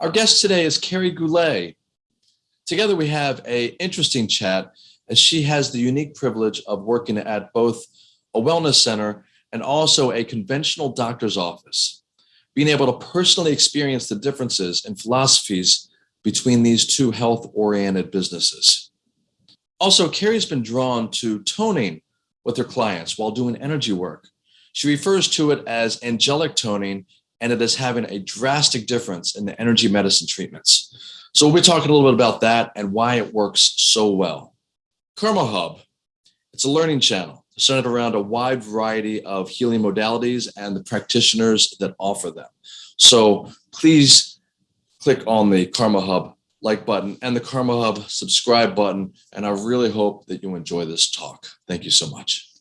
Our guest today is Carrie Goulet. Together we have a interesting chat as she has the unique privilege of working at both a wellness center and also a conventional doctor's office. Being able to personally experience the differences in philosophies between these two health-oriented businesses. Also, Carrie's been drawn to toning with her clients while doing energy work. She refers to it as angelic toning and it is having a drastic difference in the energy medicine treatments. So we'll be talking a little bit about that and why it works so well. Karma Hub, it's a learning channel centered around a wide variety of healing modalities and the practitioners that offer them. So please click on the Karma Hub like button and the Karma Hub subscribe button. And I really hope that you enjoy this talk. Thank you so much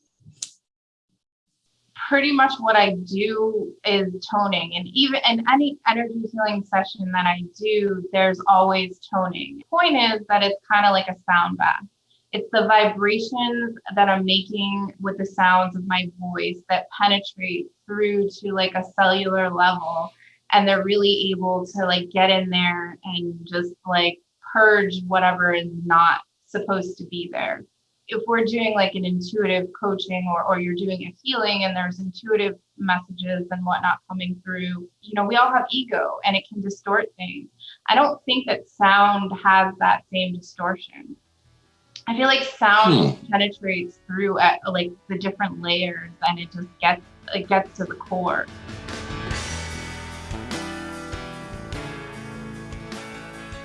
pretty much what I do is toning. And even in any energy healing session that I do, there's always toning. The point is that it's kind of like a sound bath. It's the vibrations that I'm making with the sounds of my voice that penetrate through to like a cellular level. And they're really able to like get in there and just like purge whatever is not supposed to be there if we're doing like an intuitive coaching or, or you're doing a healing and there's intuitive messages and whatnot coming through, you know, we all have ego and it can distort things. I don't think that sound has that same distortion. I feel like sound hmm. penetrates through at like the different layers and it just gets it gets to the core.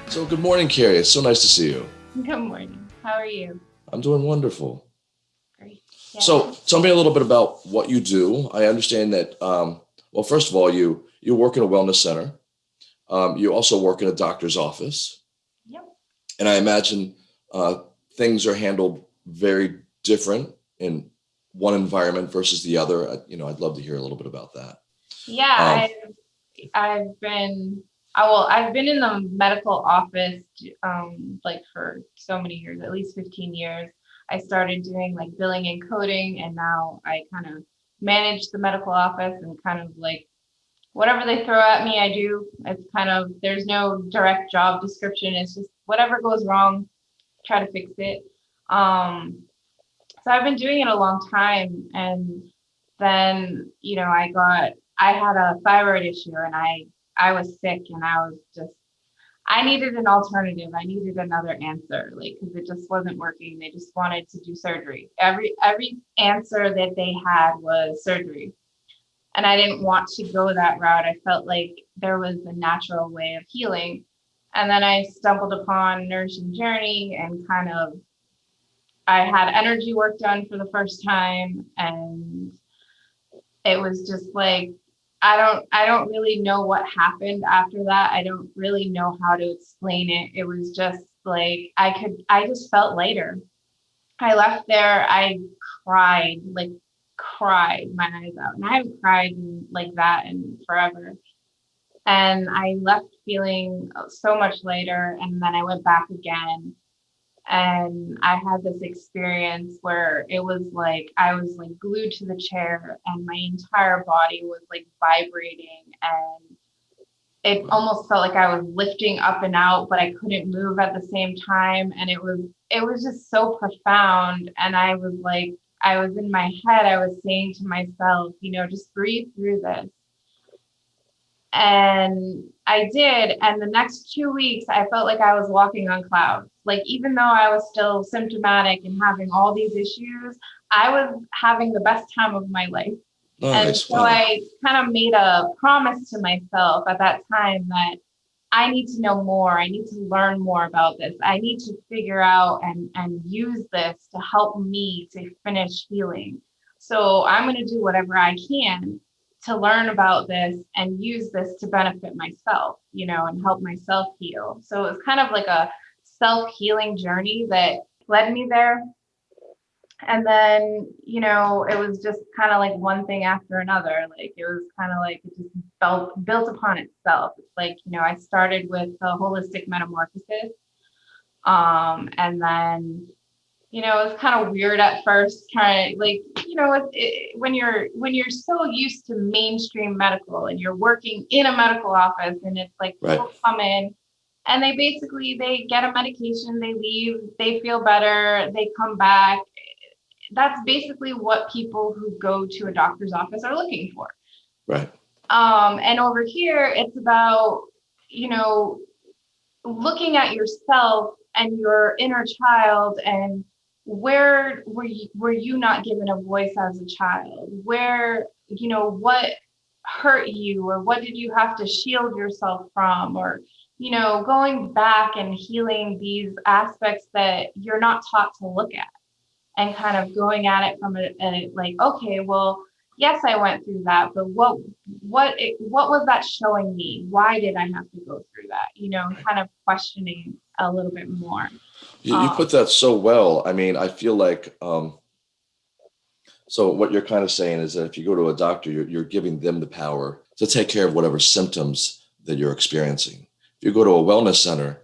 So good morning, Carrie. It's so nice to see you. Good morning. How are you? I'm doing wonderful. Great. Yeah. So tell me a little bit about what you do. I understand that, um, well, first of all, you, you work in a wellness center. Um, you also work in a doctor's office. Yep. And I imagine uh, things are handled very different in one environment versus the other. I, you know, I'd love to hear a little bit about that. Yeah, um, I've, I've been I will, I've been in the medical office um, like for so many years, at least 15 years. I started doing like billing and coding, and now I kind of manage the medical office and kind of like whatever they throw at me, I do. It's kind of, there's no direct job description. It's just whatever goes wrong, try to fix it. Um, so I've been doing it a long time. And then, you know, I got, I had a thyroid issue and I I was sick and I was just, I needed an alternative. I needed another answer, like, because it just wasn't working. They just wanted to do surgery. Every every answer that they had was surgery, and I didn't want to go that route. I felt like there was a natural way of healing, and then I stumbled upon Nourishing Journey and kind of, I had energy work done for the first time, and it was just like I don't I don't really know what happened after that. I don't really know how to explain it. It was just like I could I just felt lighter. I left there, I cried, like cried my eyes out. And I haven't cried like that in forever. And I left feeling so much lighter. And then I went back again and I had this experience where it was like I was like glued to the chair and my entire body was like vibrating. And it almost felt like I was lifting up and out but I couldn't move at the same time. And it was it was just so profound. And I was like I was in my head. I was saying to myself you know just breathe through this and I did. And the next two weeks, I felt like I was walking on clouds. Like, even though I was still symptomatic and having all these issues, I was having the best time of my life. Oh, and so I kind of made a promise to myself at that time that I need to know more. I need to learn more about this. I need to figure out and, and use this to help me to finish healing. So I'm going to do whatever I can to learn about this and use this to benefit myself, you know, and help myself heal. So it was kind of like a self healing journey that led me there. And then, you know, it was just kind of like one thing after another. Like it was kind of like it just built built upon itself. It's like, you know, I started with a holistic metamorphosis. Um, and then you know, it's kind of weird at first, kind of like, you know, it, it, when you're when you're so used to mainstream medical and you're working in a medical office and it's like Right. people come in and they basically they get a medication, they leave, they feel better, they come back. That's basically what people who go to a doctor's office are looking for. Right. Um, and over here, it's about, you know, looking at yourself and your inner child and where were you, were you not given a voice as a child? Where, you know, what hurt you or what did you have to shield yourself from? Or, you know, going back and healing these aspects that you're not taught to look at and kind of going at it from a, a like, okay, well, yes, I went through that, but what what it, what was that showing me? Why did I have to go through that? You know, kind of questioning a little bit more. You, you Uh, put that so well. I mean, I feel like, um, so what you're kind of saying is that if you go to a doctor, you're, you're giving them the power to take care of whatever symptoms that you're experiencing. If you go to a wellness center,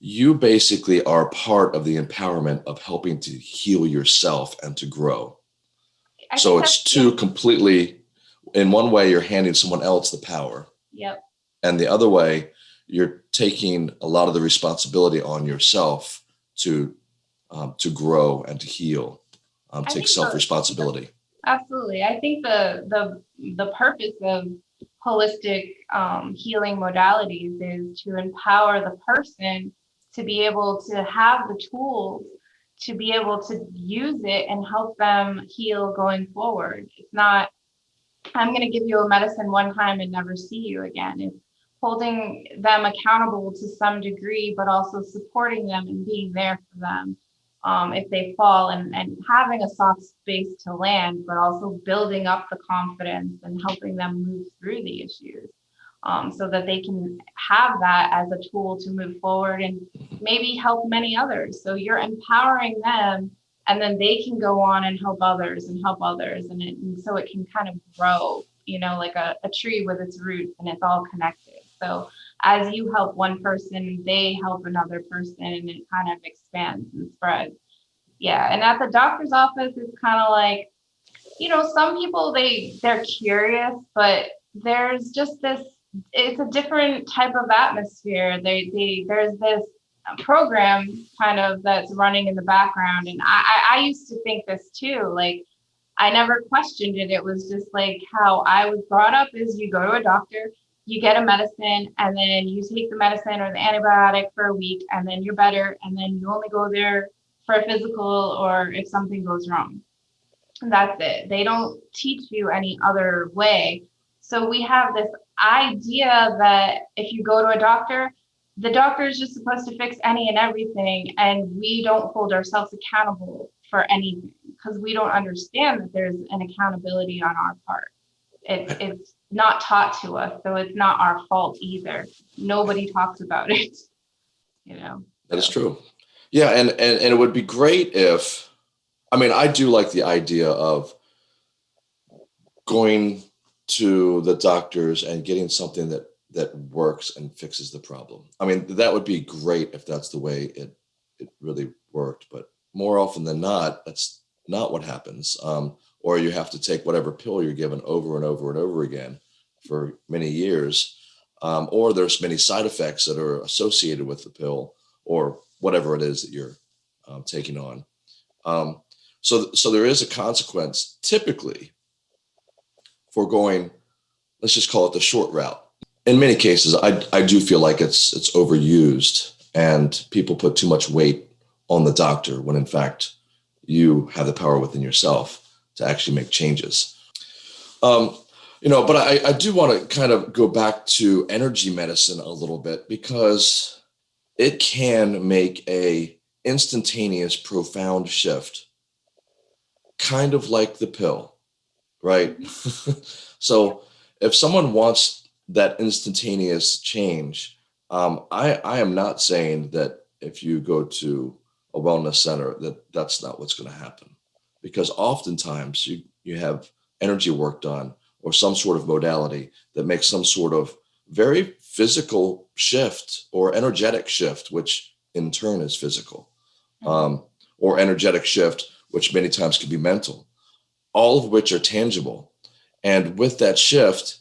you basically are part of the empowerment of helping to heal yourself and to grow. I So it's two completely, in one way, you're handing someone else the power. Yep. And the other way, you're taking a lot of the responsibility on yourself to um, to grow and to heal, um, take self responsibility. Absolutely. I think the the the purpose of holistic um, healing modalities is to empower the person to be able to have the tools to be able to use it and help them heal going forward. It's not I'm going to give you a medicine one time and never see you again. It's holding them accountable to some degree, but also supporting them and being there for them um, if they fall and, and having a soft space to land, but also building up the confidence and helping them move through the issues um, so that they can have that as a tool to move forward and maybe help many others. So you're empowering them and then they can go on and help others and help others. And, it, and so it can kind of grow, you know, like a, a tree with its roots and it's all connected. So as you help one person, they help another person and it kind of expands and spreads. Yeah. And at the doctor's office, it's kind of like, you know, some people they they're curious, but there's just this it's a different type of atmosphere. They they there's this program kind of that's running in the background. And I, I, used to think this too. Like I never questioned it. It was just like how I was brought up is you go to a doctor, you get a medicine, and then you take the medicine or the antibiotic for a week, and then you're better, and then you only go there for a physical or if something goes wrong. And that's it. They don't teach you any other way. So we have this idea that if you go to a doctor, the doctor is just supposed to fix any and everything, and we don't hold ourselves accountable for anything because we don't understand that there's an accountability on our part. It, it's not taught to us, so it's not our fault either. Nobody talks about it, you know. That is true. Yeah, and, and and it would be great if, I mean, I do like the idea of going to the doctors and getting something that that works and fixes the problem. I mean, that would be great if that's the way it it really worked. But more often than not, that's not what happens. Um, or you have to take whatever pill you're given over and over and over again for many years. Um, or there's many side effects that are associated with the pill or whatever it is that you're um, taking on. Um, so, so there is a consequence typically for going, let's just call it the short route. In many cases, I, I do feel like it's it's overused and people put too much weight on the doctor when in fact you have the power within yourself to actually make changes. Um, you know, but I, I do want to kind of go back to energy medicine a little bit because it can make a instantaneous, profound shift, kind of like the pill, right? so if someone wants that instantaneous change, um, I, I am not saying that if you go to a wellness center that that's not what's going to happen because oftentimes you you have energy work done or some sort of modality that makes some sort of very physical shift or energetic shift which in turn is physical um, or energetic shift, which many times can be mental, all of which are tangible. And with that shift,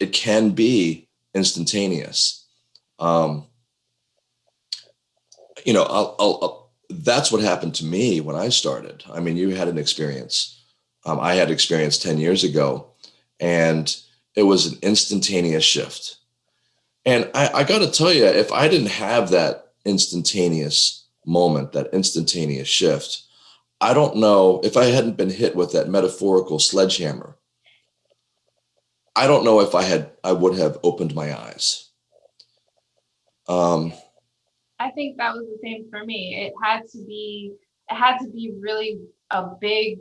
it can be instantaneous. Um, you know, I'll, I'll, I'll, that's what happened to me when I started. I mean, you had an experience. Um, I had experience 10 years ago, and it was an instantaneous shift. And I, I got to tell you, if I didn't have that instantaneous moment, that instantaneous shift, I don't know if I hadn't been hit with that metaphorical sledgehammer. I don't know if I had, I would have opened my eyes. Um, I think that was the same for me. It had to be, it had to be really a big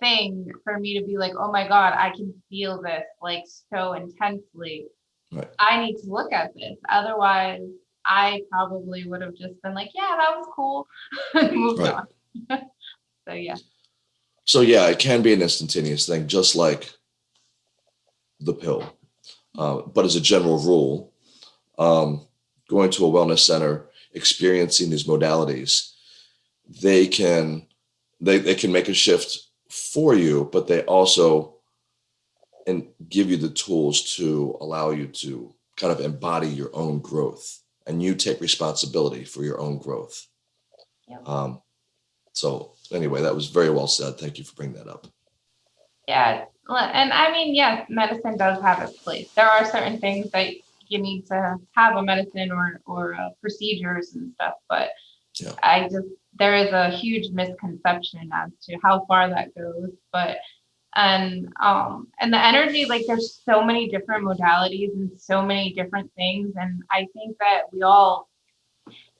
thing for me to be like, oh my God, I can feel this like so intensely. Right. I need to look at this. Otherwise, I probably would have just been like, yeah, that was cool. Moved Right. on. so yeah. So yeah, it can be an instantaneous thing, just like the pill. Uh, but as a general rule, um, going to a wellness center, experiencing these modalities, they can they they can make a shift for you, but they also and give you the tools to allow you to kind of embody your own growth, and you take responsibility for your own growth. Yep. Um, so anyway, that was very well said. Thank you for bringing that up. Yeah. well, And I mean, yes, medicine does have its place. There are certain things that you need to have a medicine or, or uh, procedures and stuff, but Yeah. I just, there is a huge misconception as to how far that goes, but and um and the energy like there's so many different modalities and so many different things and i think that we all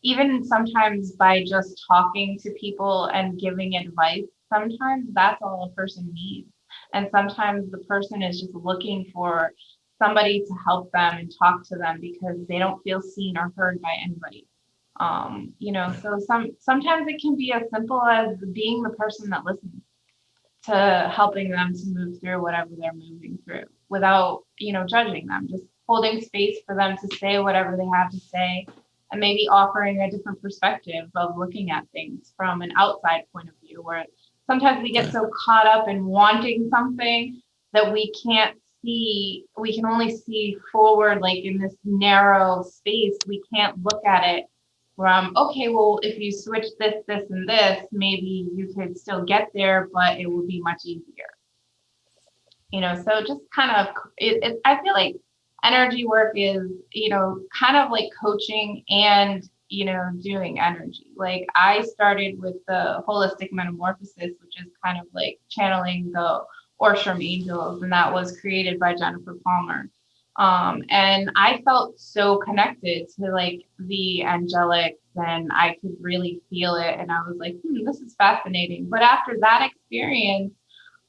even sometimes by just talking to people and giving advice sometimes that's all a person needs and sometimes the person is just looking for somebody to help them and talk to them because they don't feel seen or heard by anybody. Um you know so some sometimes it can be as simple as being the person that listens to helping them to move through whatever they're moving through without you know judging them just holding space for them to say whatever they have to say and maybe offering a different perspective of looking at things from an outside point of view where sometimes we get so caught up in wanting something that we can't see we can only see forward like in this narrow space. We can't look at it from okay well if you switch this this and this maybe you could still get there but it would be much easier. You know so just kind of it, it i feel like energy work is you know kind of like coaching and you know doing energy. Like i started with the holistic metamorphosis which is kind of like channeling the Orsham angels and that was created by jennifer palmer um, and I felt so connected to like the angelics and I could really feel it. And I was like, hmm, this is fascinating. But after that experience,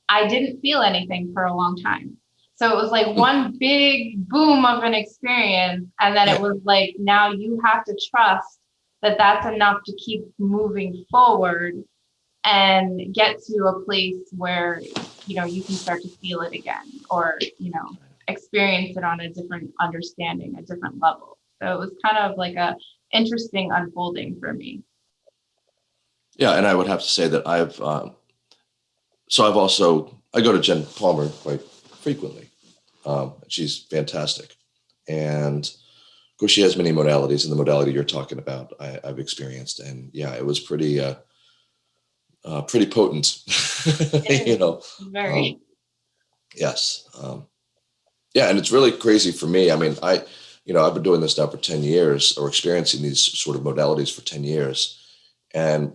I didn't feel anything for a long time. So it was like one big boom of an experience. And then it was like, now you have to trust that that's enough to keep moving forward and get to a place where, you know, you can start to feel it again or, you know, experience it on a different understanding, a different level. So it was kind of like a interesting unfolding for me. Yeah, and I would have to say that I've um, so I've also I go to Jen Palmer quite frequently. Um, she's fantastic, and of course she has many modalities, and the modality you're talking about I, I've experienced, and yeah, it was pretty uh, uh, pretty potent, you know. Very. Um, yes, um, yeah, and it's really crazy for me. I mean, I you know I've been doing this now for ten years, or experiencing these sort of modalities for ten years, and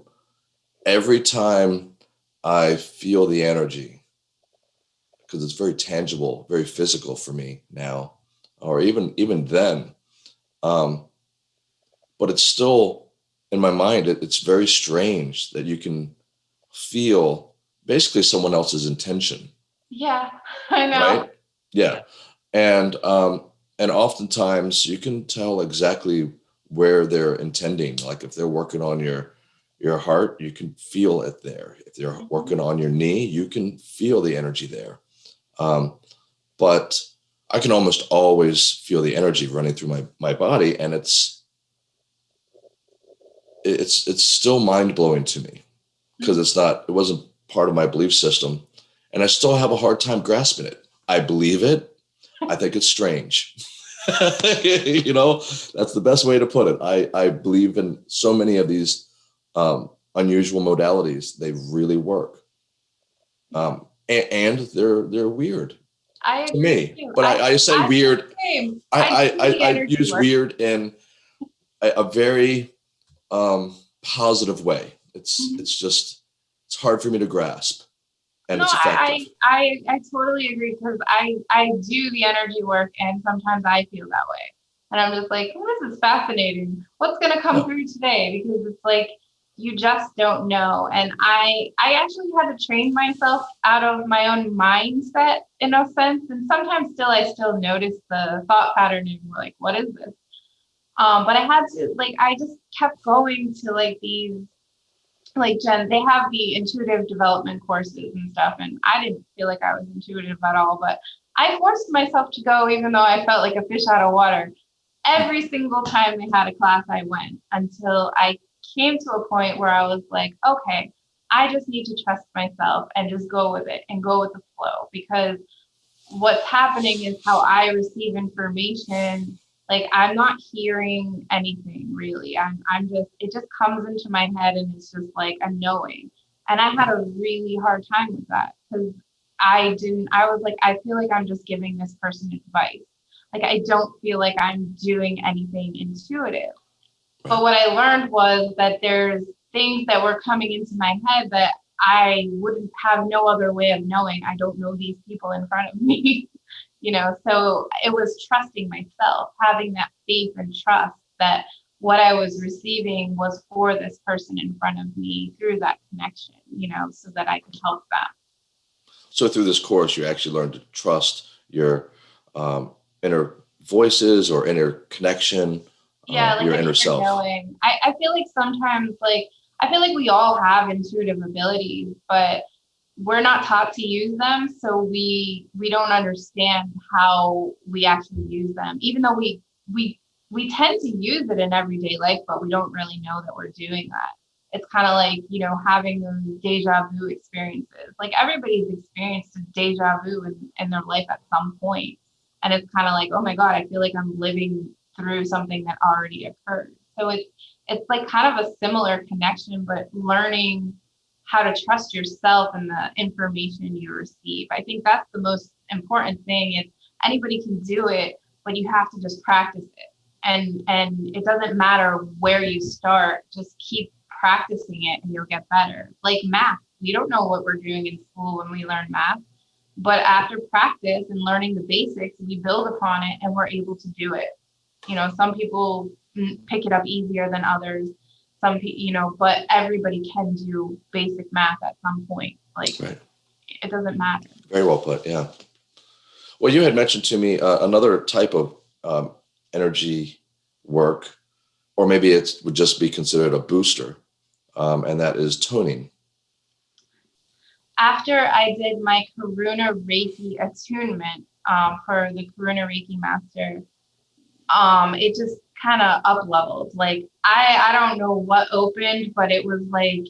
every time I feel the energy, because it's very tangible, very physical for me now, or even even then. Um, but it's still in my mind. It, it's very strange that you can feel basically someone else's intention, yeah, I know. right? Yeah, and um, and oftentimes you can tell exactly where they're intending. Like if they're working on your your heart, you can feel it there. If they're Mhm. working on your knee, you can feel the energy there. Um, but I can almost always feel the energy running through my my body, and it's it's it's still mind blowing to me. Because it's not, it wasn't part of my belief system. And I still have a hard time grasping it. I believe it. I think it's strange. you know, that's the best way to put it. I, I believe in so many of these um, unusual modalities. They really work. Um, and, and they're they're weird I to me. But I, I say I- weird I, I, I, I use work. weird in a, a very um, positive way. It's Mhm. it's just it's hard for me to grasp, and no. I, I I totally agree because I I do the energy work and sometimes I feel that way. And I'm just like, oh, this is fascinating. What's gonna come Yeah. through today? Because it's like you just don't know. And I I actually had to train myself out of my own mindset in a sense. And sometimes still I still notice the thought pattern and we're like, what is this? Um, but I had to like I just kept going to like these like Jen, they have the intuitive development courses and stuff, and I didn't feel like I was intuitive at all, but I forced myself to go even though I felt like a fish out of water. Every single time they had a class, I went until I came to a point where I was like, okay, I just need to trust myself and just go with it and go with the flow because what's happening is how I receive information like I'm not hearing anything really. I'm I'm just it just comes into my head and it's just like a knowing. And I had a really hard time with that because I didn't I was like, I feel like I'm just giving this person advice. Like I don't feel like I'm doing anything intuitive. But what I learned was that there's things that were coming into my head that I wouldn't have no other way of knowing. I don't know these people in front of me. you know so it was trusting myself having that faith and trust that what i was receiving was for this person in front of me through that connection you know so that i could help them so through this course, you actually learned to trust your um, inner voices or inner connection, yeah um, like your inner self. knowing. I, I feel like sometimes like i feel like we all have intuitive abilities but we're not taught to use them so we we don't understand how we actually use them even though we we we tend to use it in everyday life but we don't really know that we're doing that. It's kind of like you know having those deja vu experiences. Like everybody's experienced a deja vu in, in their life at some point and it's kind of like oh my god i feel like i'm living through something that already occurred. So it's it's like kind of a similar connection but learning how to trust yourself and the information you receive. I think that's the most important thing is anybody can do it, but you have to just practice it. And and it doesn't matter where you start, just keep practicing it and you'll get better. Like math, we don't know what we're doing in school when we learn math, but after practice and learning the basics, we build upon it and we're able to do it. You know, some people mm, pick it up easier than others some people, you know, but everybody can do basic math at some point. Like Right. it doesn't matter. Very well put. Yeah. Well, you had mentioned to me uh, another type of um, energy work, or maybe it would just be considered a booster, um, and that is toning. After I did my Karuna Reiki attunement um, for the Karuna Reiki Master, um, it just kind of up leveled. Like I, I don't know what opened, but it was like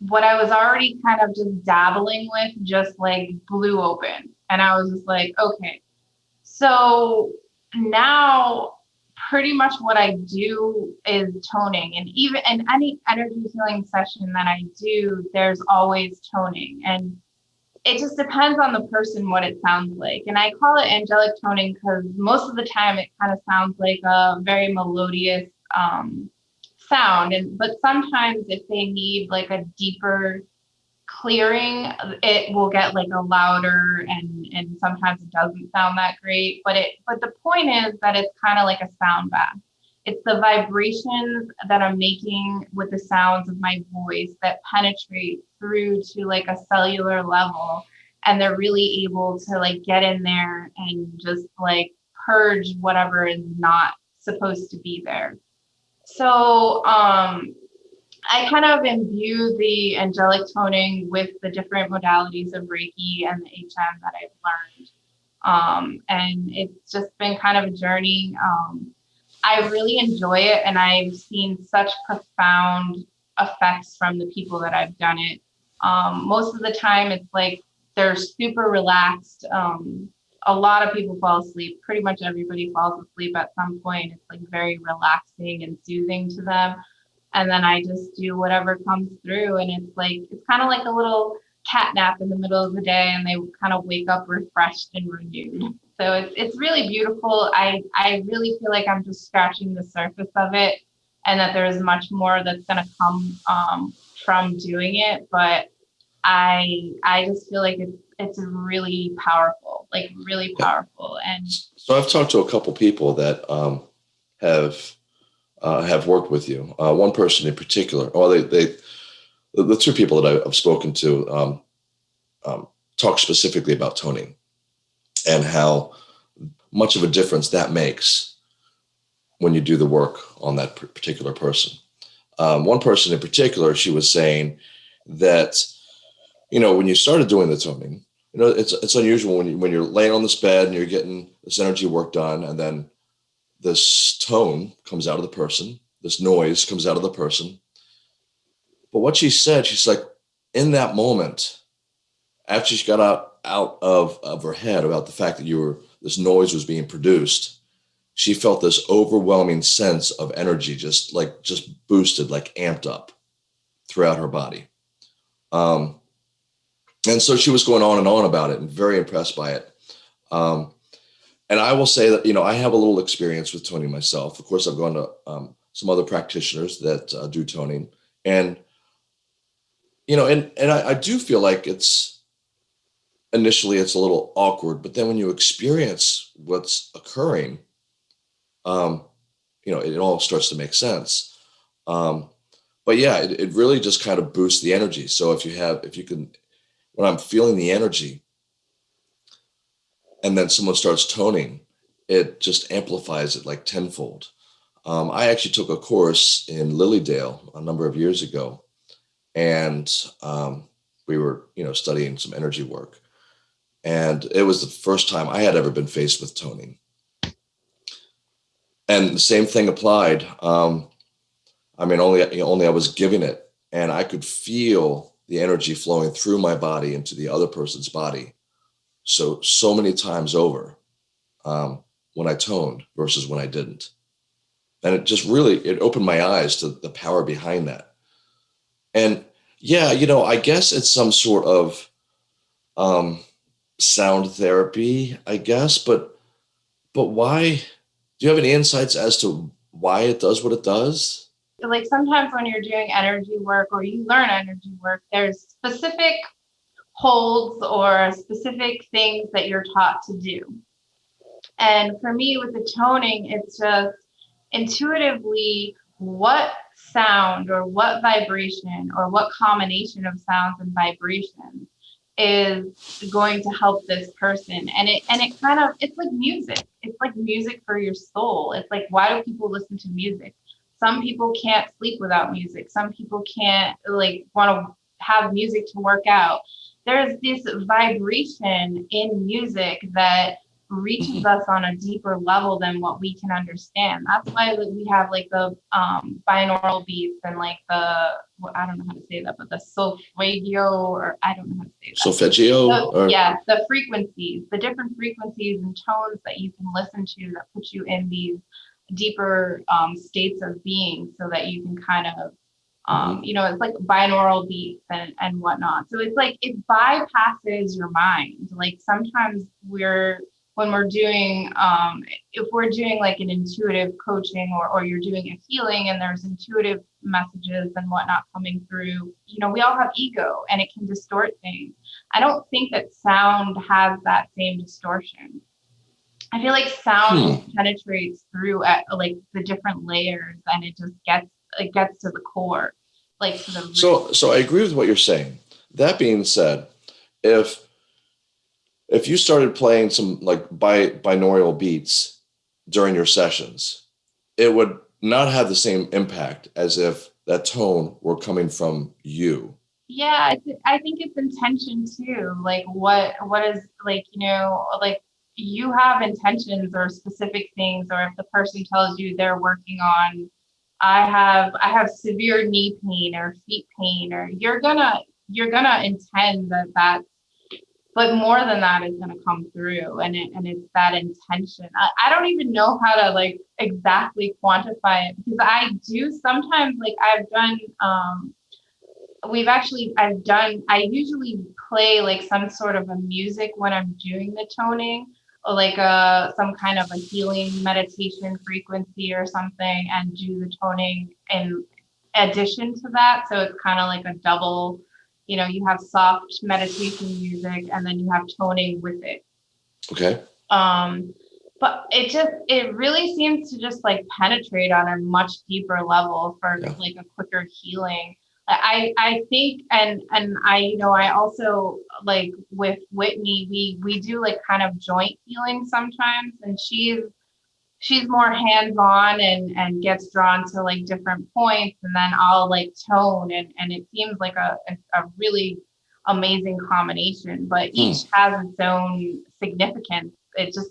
what I was already kind of just dabbling with, just like blew open, and I was just like, okay. So now pretty much what I do is toning and even in any energy healing session that I do, there's always toning and it just depends on the person what it sounds like. And I call it angelic toning because most of the time it kind of sounds like a very melodious um, sound. And but sometimes if they need like a deeper clearing, it will get like a louder and and sometimes it doesn't sound that great. But it but the point is that it's kind of like a sound bath. It's the vibrations that I'm making with the sounds of my voice that penetrate through to like a cellular level. And they're really able to like get in there and just like purge whatever is not supposed to be there. So um I kind of imbue the angelic toning with the different modalities of Reiki and the HM that I've learned. Um, and it's just been kind of a journey. Um, I really enjoy it, and I've seen such profound effects from the people that I've done it. Um, most of the time, it's like they're super relaxed. Um, a lot of people fall asleep. Pretty much everybody falls asleep at some point. It's like very relaxing and soothing to them. And then I just do whatever comes through. And it's like, it's kind of like a little cat nap in the middle of the day and they kind of wake up refreshed and renewed. So it's, it's really beautiful. I, I really feel like I'm just scratching the surface of it and that there's much more that's going to come um, from doing it. But I, I just feel like it's, it's really powerful, like really powerful. And so I've talked to a couple people that um, have uh, have worked with you. Uh, one person in particular, well, they they the, the two people that I've spoken to um, um, talk specifically about toning and how much of a difference that makes when you do the work on that particular person. Um, one person in particular, she was saying that, you know, when you started doing the toning, you know, it's it's unusual when you when you're laying on this bed and you're getting this energy work done, and then this tone comes out of the person, this noise comes out of the person. But what she said, she's like, in that moment, after she got out out of of her head about the fact that you were this noise was being produced, she felt this overwhelming sense of energy, just like just boosted, like amped up throughout her body. Um, and so she was going on and on about it and very impressed by it. Um, and I will say that, you know, I have a little experience with toning myself. Of course, I've gone to um, some other practitioners that uh, do toning and, you know, and, and I, I do feel like it's initially it's a little awkward, but then when you experience what's occurring, um, you know, it, it all starts to make sense. Um, but yeah, it, it really just kind of boosts the energy. So if you have, if you can when I'm feeling the energy and then someone starts toning, it just amplifies it like tenfold. Um, I actually took a course in Lily Dale a number of years ago, and um, we were, you know, studying some energy work. And it was the first time I had ever been faced with toning. And the same thing applied. Um, I mean, only only I was giving it, and I could feel the energy flowing through my body into the other person's body. So, so many times over um, when I toned versus when I didn't. And it just really, it opened my eyes to the power behind that. And yeah, you know, I guess it's some sort of um, sound therapy, I guess, but, but why, do you have any insights as to why it does what it does? like sometimes when you're doing energy work or you learn energy work, there's specific holds or specific things that you're taught to do. And for me with the toning, it's just intuitively what sound or what vibration or what combination of sounds and vibrations is going to help this person. And it and it kind of it's like music. It's like music for your soul. It's like why do people listen to music? Some people can't sleep without music. Some people can't like want to have music to work out. There's this vibration in music that reaches us on a deeper level than what we can understand. That's why we have like the um binaural beats and like the well, i don't know how to say that but the solfeggio or i don't know how to say that. Solfeggio the, or... yeah the frequencies the different frequencies and tones that you can listen to that put you in these deeper um, states of being so that you can kind of um, mm-hmm. you know it's like binaural beats and, and whatnot. So it's like it bypasses your mind. Like sometimes we're when we're doing um, if we're doing like an intuitive coaching or, or you're doing a healing and there's intuitive messages and whatnot coming through you know we all have ego and it can distort things i don't think that sound has that same distortion I feel like sound hmm. penetrates through at like the different layers and it just gets it gets to the core. Like to the So so I agree with what you're saying. That being said, if if you started playing some like bi binaural beats during your sessions, it would not have the same impact as if that tone were coming from you. Yeah, I, think it's intention too. Like what what is like you know like you have intentions or specific things, or if the person tells you they're working on I have I have severe knee pain or feet pain or you're gonna you're gonna intend that that's but more than that is going to come through and it, and it's that intention. I, I don't even know how to like exactly quantify it because i do sometimes like i've done um we've actually i've done i usually play like some sort of a music when i'm doing the toning or like a some kind of a healing meditation frequency or something and do the toning in addition to that. So it's kind of like a double you know you have soft meditation music and then you have toning with it Okay. um but it just it really seems to just like penetrate on a much deeper level for Yeah. like a quicker healing i i think and and i you know i also like with whitney we we do like kind of joint healing sometimes and she's she's more hands-on and and gets drawn to like different points and then i'll like tone and and it seems like a a, a really amazing combination but hmm. each has its own significance. It just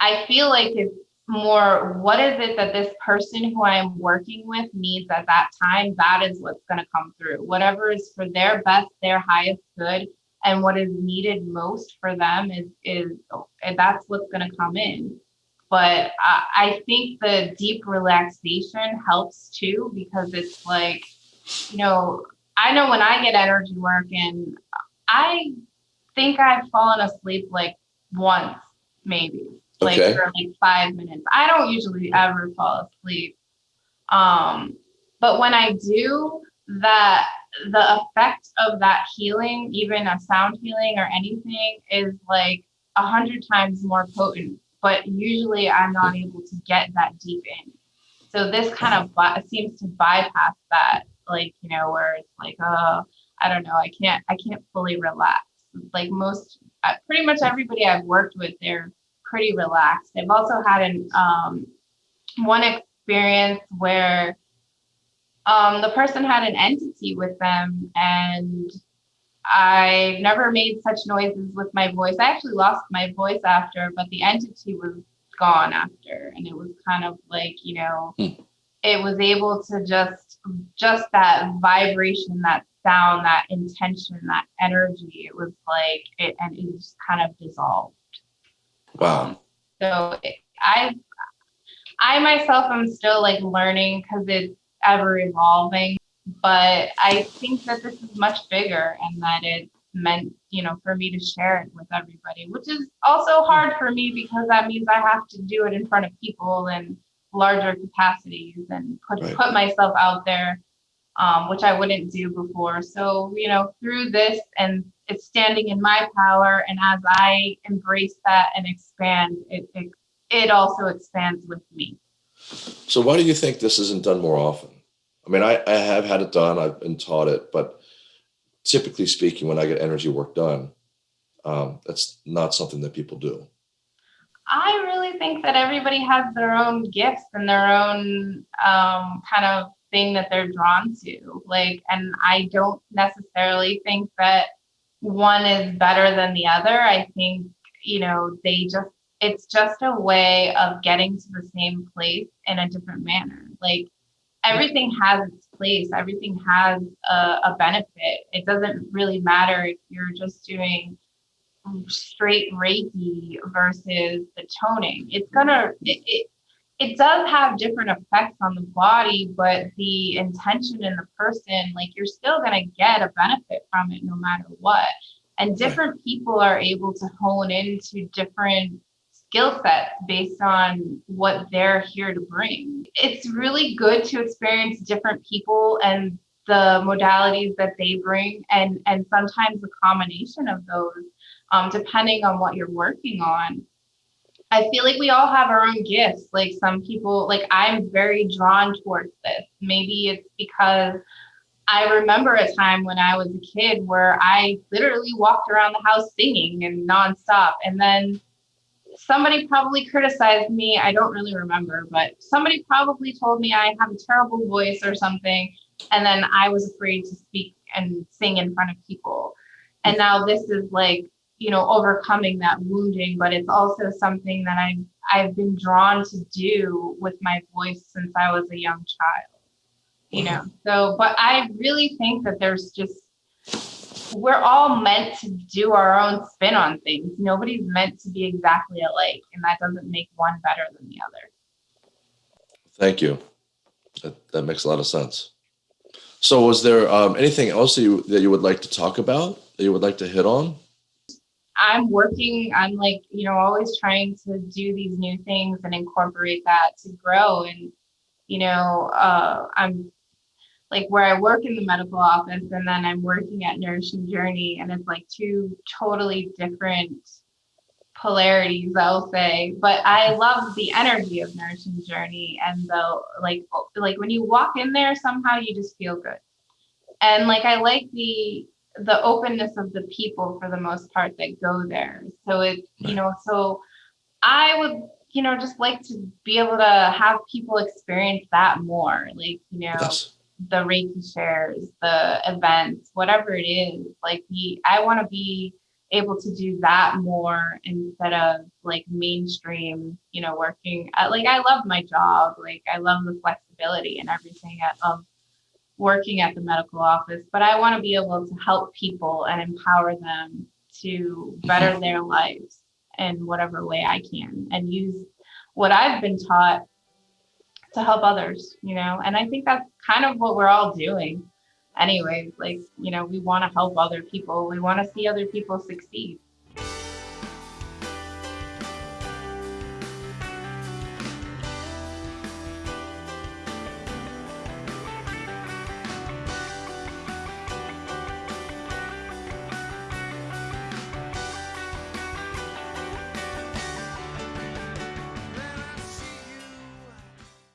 i feel like it's more what is it that this person who i'm working with needs at that time that is what's going to come through. Whatever is for their best their highest good and what is needed most for them is is that's what's going to come in but I, I think the deep relaxation helps too because it's like you know i know when i get energy work and i think i've fallen asleep like once maybe like Okay. for like five minutes i don't usually ever fall asleep um but when i do that the effect of that healing even a sound healing or anything is like a hundred times more potent but usually i'm not able to get that deep in. So this kind of seems to bypass that like you know where it's like oh i don't know i can't i can't fully relax. Like most uh, pretty much everybody i've worked with they're pretty relaxed. I've also had an um one experience where um the person had an entity with them and I never made such noises with my voice. I actually lost my voice after, but the entity was gone after. And it was kind of like, you know, Hmm. it was able to just, just that vibration, that sound, that intention, that energy. It was like, it, and it just kind of dissolved. Wow. So it, I, I myself am still like learning because it's ever evolving, but I think that this is much bigger and that it meant, you know, for me to share it with everybody, which is also hard for me because that means I have to do it in front of people and larger capacities and put Right. put myself out there, um, which I wouldn't do before. So, you know, through this and it's standing in my power, and as I embrace that and expand, it it, it also expands with me. So why do you think this isn't done more often? I mean, I, I have had it done. I've been taught it, but typically speaking, when I get energy work done, um, that's not something that people do. I really think that everybody has their own gifts and their own um, kind of thing that they're drawn to. Like, and I don't necessarily think that one is better than the other. I think, you know, they just, it's just a way of getting to the same place in a different manner. Like, everything has its place, everything has a, a benefit. It doesn't really matter if you're just doing straight Reiki versus the toning. It's gonna it, it it does have different effects on the body, but the intention in the person, like you're still gonna get a benefit from it no matter what. And different people are able to hone into different skill sets based on what they're here to bring. It's really good to experience different people and the modalities that they bring and and sometimes the combination of those um, depending on what you're working on. I feel like we all have our own gifts. Like some people, like I'm very drawn towards this. Maybe it's because I remember a time when I was a kid where I literally walked around the house singing and nonstop. And then somebody probably criticized me. I don't really remember, but somebody probably told me I have a terrible voice or something. And then I was afraid to speak and sing in front of people. And mm. now this is like you know overcoming that wounding but it's also something that i've i've been drawn to do with my voice since i was a young child you know. So, but I really think that there's just we're all meant to do our own spin on things. Nobody's meant to be exactly alike, and that doesn't make one better than the other. Thank you. That, that makes a lot of sense. So was there um, anything else that you, that you would like to talk about that you would like to hit on? I'm working, I'm like, you know, always trying to do these new things and incorporate that to grow. And, you know, uh, I'm like where I work in the medical office and then I'm working at Nourishing Journey, and it's like two totally different polarities, I'll say. But I love the energy of Nourishing Journey and the like like when you walk in there, somehow you just feel good. And like I like the the openness of the people for the most part that go there. So it, you know, so I would, you know, just like to be able to have people experience that more. Like, you know, Yes. The Reiki shares, the events, whatever it is. Like the I want to be able to do that more instead of like mainstream, you know, working at, like I love my job. Like I love the flexibility and everything of um, working at the medical office, but I want to be able to help people and empower them to better their lives in whatever way I can and use what I've been taught to help others, you know. And I think that's kind of what we're all doing. Anyways, like, you know, we want to help other people. We want to see other people succeed.